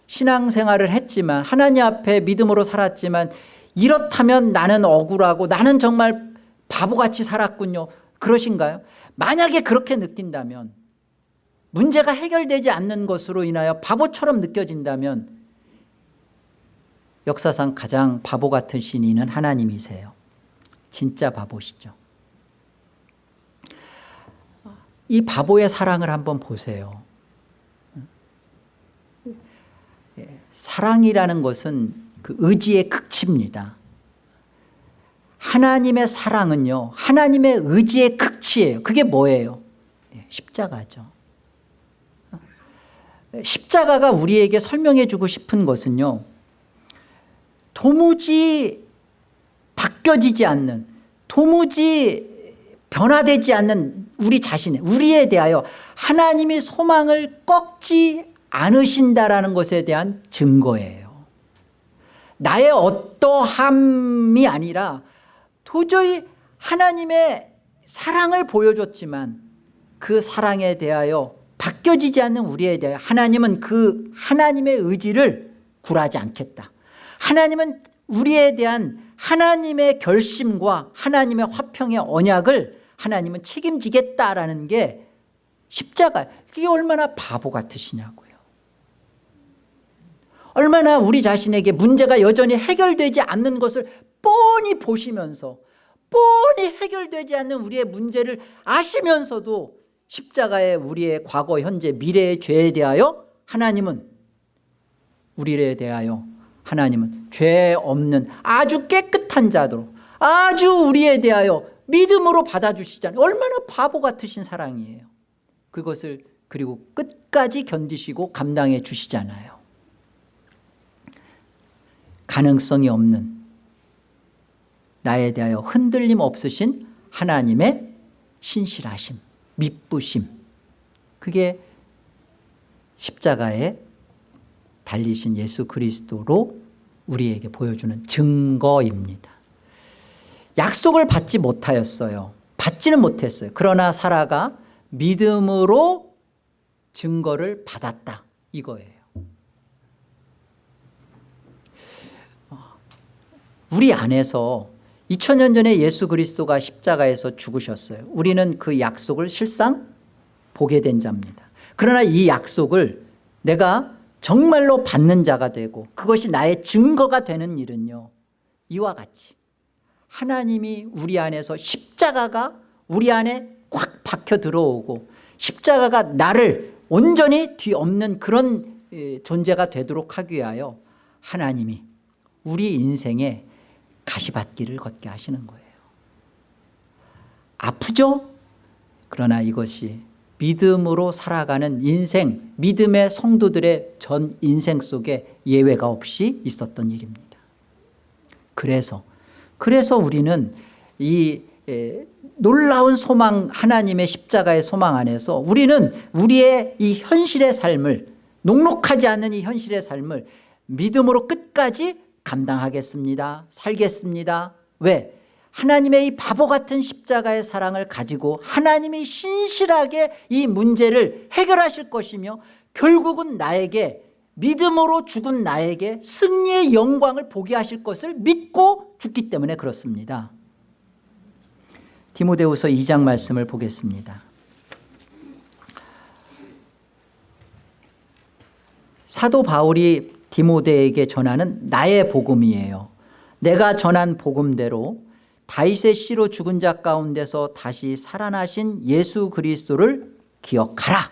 신앙생활을 했지만 하나님 앞에 믿음으로 살았지만 이렇다면 나는 억울하고 나는 정말 바보같이 살았군요. 그러신가요? 만약에 그렇게 느낀다면 문제가 해결되지 않는 것으로 인하여 바보처럼 느껴진다면 역사상 가장 바보 같은 신인은 하나님이세요. 진짜 바보시죠 이 바보의 사랑을 한번 보세요. 사랑이라는 것은 그 의지의 극치입니다. 하나님의 사랑은요 하나님의 의지의 극치예요. 그게 뭐예요? 예, 십자가죠. 십자가가 우리에게 설명해 주고 싶은 것은요 도무지 바뀌어지지 않는 도무지 변화되지 않는 우리 자신에 우리에 대하여 하나님이 소망을 꺾지 않으신다라는 것에 대한 증거예요. 나의 어떠함이 아니라 도저히 하나님의 사랑을 보여줬지만 그 사랑에 대하여 바뀌어지지 않는 우리에 대하여 하나님은 그 하나님의 의지를 굴하지 않겠다. 하나님은 우리에 대한 하나님의 결심과 하나님의 화평의 언약을 하나님은 책임지겠다라는 게 십자가 그게 얼마나 바보 같으시냐고요. 얼마나 우리 자신에게 문제가 여전히 해결되지 않는 것을 뻔히 보시면서 뻔히 해결되지 않는 우리의 문제를 아시면서도 십자가에 우리의 과거 현재 미래의 죄에 대하여 하나님은 우리에 대하여 하나님은 죄 없는 아주 깨끗한 자도로 아주 우리에 대하여 믿음으로 받아주시잖아요. 얼마나 바보 같으신 사랑이에요. 그것을 그리고 끝까지 견디시고 감당해 주시잖아요. 가능성이 없는 나에 대하여 흔들림 없으신 하나님의 신실하심 미쁘심. 그게 십자가에 달리신 예수 그리스도로 우리에게 보여주는 증거입니다 약속을 받지 못하였어요. 받지는 못했어요. 그러나 사라가 믿음으로 증거를 받았다. 이거예요. 우리 안에서 2000년 전에 예수 그리스도가 십자가에서 죽으셨어요. 우리는 그 약속을 실상 보게 된 자입니다. 그러나 이 약속을 내가 정말로 받는 자가 되고 그것이 나의 증거가 되는 일은요. 이와 같이 하나님이 우리 안에서 십자가가 우리 안에 꽉 박혀 들어오고 십자가가 나를 온전히 뒤엎는 그런 존재가 되도록 하기 위하여 하나님이 우리 인생에 가시밭길을 걷게 하시는 거예요 아프죠? 그러나 이것이 믿음으로 살아가는 인생 믿음의 성도들의 전 인생 속에 예외가 없이 있었던 일입니다 그래서 그래서 우리는 이 놀라운 소망 하나님의 십자가의 소망 안에서 우리는 우리의 이 현실의 삶을 녹록하지 않는 이 현실의 삶을 믿음으로 끝까지 감당하겠습니다 살겠습니다 왜? 하나님의 이 바보 같은 십자가의 사랑을 가지고 하나님이 신실하게 이 문제를 해결하실 것이며 결국은 나에게 믿음으로 죽은 나에게 승리의 영광을 보게 하실 것을 믿고 죽기 때문에 그렇습니다. 디모데후서 2장 말씀을 보겠습니다. 사도 바울이 디모데에게 전하는 나의 복음이에요. 내가 전한 복음대로 다윗의 씨로 죽은 자 가운데서 다시 살아나신 예수 그리스도를 기억하라.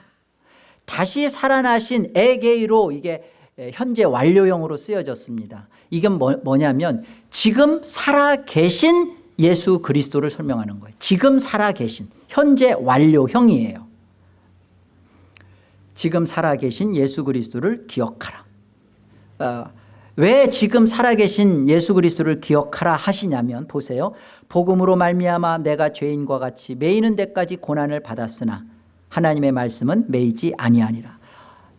다시 살아나신 에게이로 이게 예, 현재 완료형으로 쓰여졌습니다. 이건 뭐, 뭐냐면 지금 살아계신 예수 그리스도를 설명하는 거예요. 지금 살아계신 현재 완료형이에요. 지금 살아계신 예수 그리스도를 기억하라. 어, 왜 지금 살아계신 예수 그리스도를 기억하라 하시냐면 보세요. 복음으로 말미암아 내가 죄인과 같이 매이는 데까지 고난을 받았으나 하나님의 말씀은 매이지 아니하니라.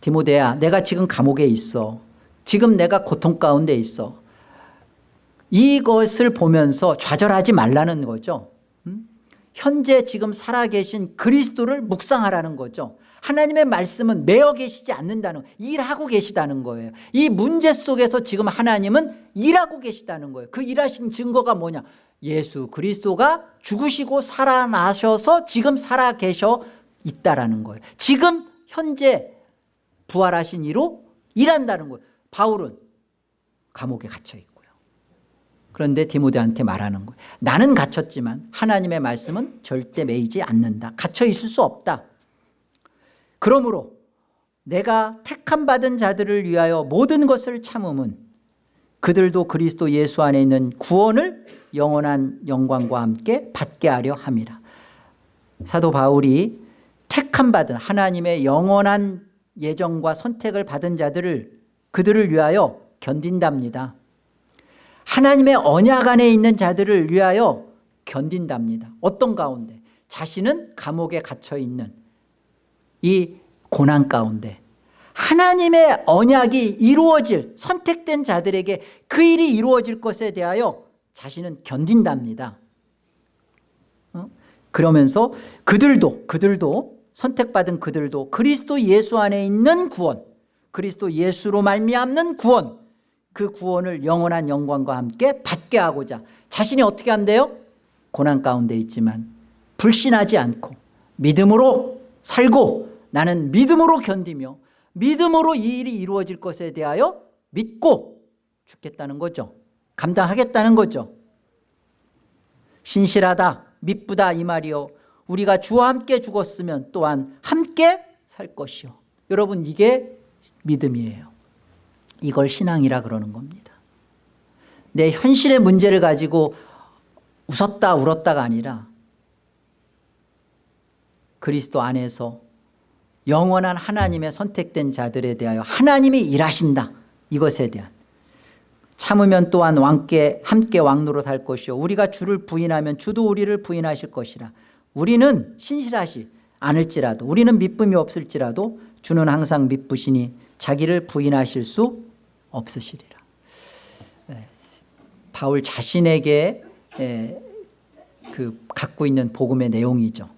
디모데야 내가 지금 감옥에 있어. 지금 내가 고통 가운데 있어. 이것을 보면서 좌절하지 말라는 거죠. 음? 현재 지금 살아계신 그리스도를 묵상하라는 거죠. 하나님의 말씀은 매어 계시지 않는다는 일하고 계시다는 거예요. 이 문제 속에서 지금 하나님은 일하고 계시다는 거예요. 그 일하신 증거가 뭐냐? 예수 그리스도가 죽으시고 살아나셔서 지금 살아계셔 있다라는 거예요. 지금 현재 부활하신 이로 일한다는 거예요. 바울은 감옥에 갇혀 있고요. 그런데 디모데한테 말하는 거예요. 나는 갇혔지만 하나님의 말씀은 절대 매이지 않는다. 갇혀 있을 수 없다. 그러므로 내가 택함 받은 자들을 위하여 모든 것을 참음은 그들도 그리스도 예수 안에 있는 구원을 영원한 영광과 함께 받게 하려 함이라. 사도 바울이 택함 받은 하나님의 영원한 예정과 선택을 받은 자들을 그들을 위하여 견딘답니다. 하나님의 언약 안에 있는 자들을 위하여 견딘답니다. 어떤 가운데? 자신은 감옥에 갇혀 있는 이 고난 가운데 하나님의 언약이 이루어질 선택된 자들에게 그 일이 이루어질 것에 대하여 자신은 견딘답니다. 어? 그러면서 그들도 그들도 선택받은 그들도 그리스도 예수 안에 있는 구원 그리스도 예수로 말미암는 구원 그 구원을 영원한 영광과 함께 받게 하고자 자신이 어떻게 한대요? 고난 가운데 있지만 불신하지 않고 믿음으로 살고 나는 믿음으로 견디며 믿음으로 이 일이 이루어질 것에 대하여 믿고 죽겠다는 거죠. 감당하겠다는 거죠. 신실하다 미쁘다 이 말이요 우리가 주와 함께 죽었으면 또한 함께 살 것이요. 여러분 이게 믿음이에요. 이걸 신앙이라 그러는 겁니다. 내 현실의 문제를 가지고 웃었다 울었다가 아니라 그리스도 안에서 영원한 하나님의 선택된 자들에 대하여 하나님이 일하신다. 이것에 대한. 참으면 또한 왕께 함께 왕노로 살 것이요. 우리가 주를 부인하면 주도 우리를 부인하실 것이라 우리는 신실하시 않을지라도 우리는 믿음이 없을지라도 주는 항상 믿으시니 자기를 부인하실 수 없으시리라 예, 바울 자신에게 예, 그 갖고 있는 복음의 내용이죠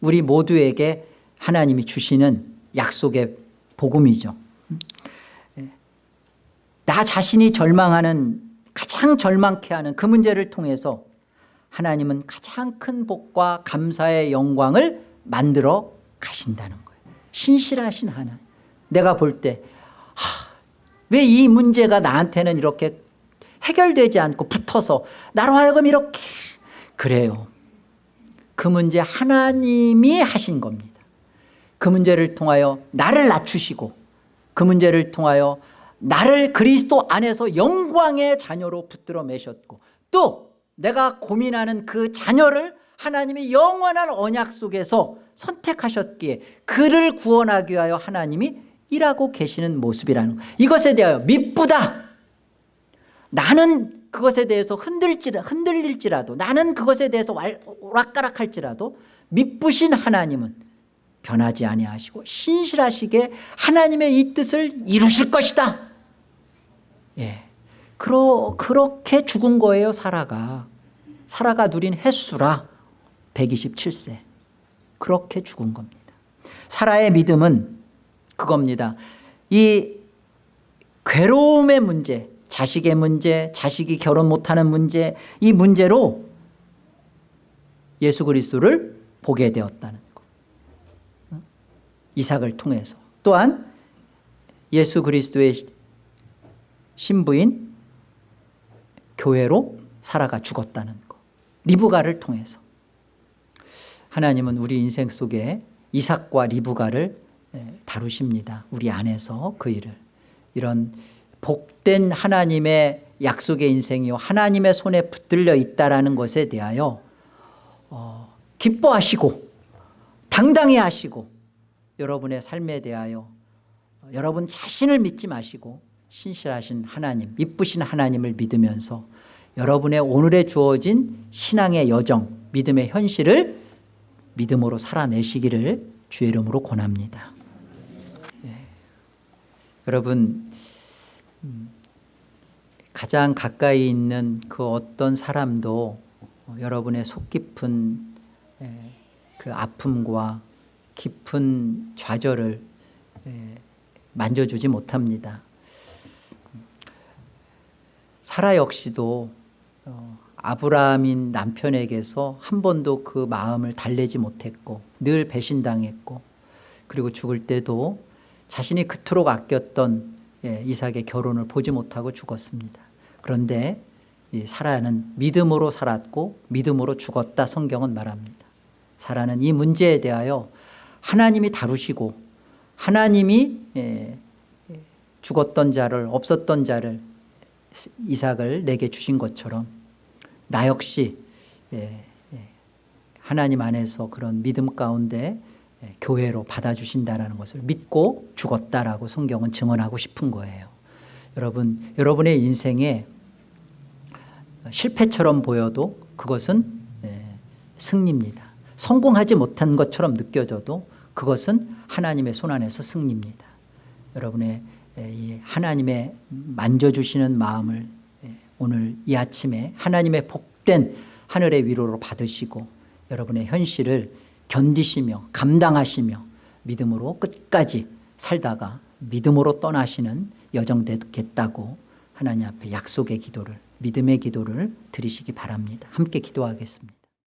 우리 모두에게 하나님이 주시는 약속의 복음이죠 예. 나 자신이 절망하는 가장 절망케 하는 그 문제를 통해서 하나님은 가장 큰 복과 감사의 영광을 만들어 가신다는 거예요. 신실하신 하나님. 내가 볼 때 왜 이 문제가 나한테는 이렇게 해결되지 않고 붙어서 나로 하여금 이렇게 그래요? 그 문제 하나님이 하신 겁니다. 그 문제를 통하여 나를 낮추시고 그 문제를 통하여 나를 그리스도 안에서 영광의 자녀로 붙들어 매셨고 또 내가 고민하는 그 자녀를 하나님이 영원한 언약 속에서 선택하셨기에 그를 구원하기 위하여 하나님이 일하고 계시는 모습이라는 것 이것에 대하여 미쁘다. 나는 그것에 대해서 흔들지라, 흔들릴지라도 나는 그것에 대해서 오락가락할지라도 미쁘신 하나님은 변하지 아니하시고 신실하시게 하나님의 이 뜻을 이루실 것이다. 예. 그러, 그렇게 죽은 거예요 사라가 사라가 누린 횟수라 127세. 그렇게 죽은 겁니다. 사라의 믿음은 그겁니다. 이 괴로움의 문제 자식의 문제 자식이 결혼 못하는 문제 이 문제로 예수 그리스도를 보게 되었다는 이삭을 통해서. 또한 예수 그리스도의 신부인 교회로 살아가 죽었다는 것 리브가를 통해서. 하나님은 우리 인생 속에 이삭과 리브가를 다루십니다. 우리 안에서 그 일을. 이런 복된 하나님의 약속의 인생이요 하나님의 손에 붙들려 있다라는 것에 대하여 어, 기뻐하시고 당당히 하시고 여러분의 삶에 대하여 여러분 자신을 믿지 마시고 신실하신 하나님 이쁘신 하나님을 믿으면서 여러분의 오늘에 주어진 신앙의 여정 믿음의 현실을 믿음으로 살아내시기를 주의 이름으로 권합니다 예. 여러분 음, 가장 가까이 있는 그 어떤 사람도 여러분의 속 깊은 예, 그 아픔과 깊은 좌절을 예, 만져주지 못합니다 사라 역시도 어, 아브라함인 남편에게서 한 번도 그 마음을 달래지 못했고 늘 배신당했고 그리고 죽을 때도 자신이 그토록 아꼈던 예, 이삭의 결혼을 보지 못하고 죽었습니다. 그런데 이 사라는 믿음으로 살았고 믿음으로 죽었다 성경은 말합니다. 사라는 이 문제에 대하여 하나님이 다루시고 하나님이 예, 죽었던 자를 없었던 자를 이삭을 내게 주신 것처럼 나 역시 예, 예, 하나님 안에서 그런 믿음 가운데 예, 교회로 받아주신다는 것을 믿고 죽었다라고 성경은 증언하고 싶은 거예요. 여러분 여러분의 인생에 실패처럼 보여도 그것은 예, 승리입니다. 성공하지 못한 것처럼 느껴져도 그것은 하나님의 손안에서 승리입니다. 여러분의 하나님의 만져주시는 마음을 예, 오늘 이 아침에 하나님의 복된 하늘의 위로로 받으시고 여러분의 현실을 견디시며 감당하시며 믿음으로 끝까지 살다가 믿음으로 떠나시는 여정 되겠다고 하나님 앞에 약속의 기도를 믿음의 기도를 드리시기 바랍니다. 함께 기도하겠습니다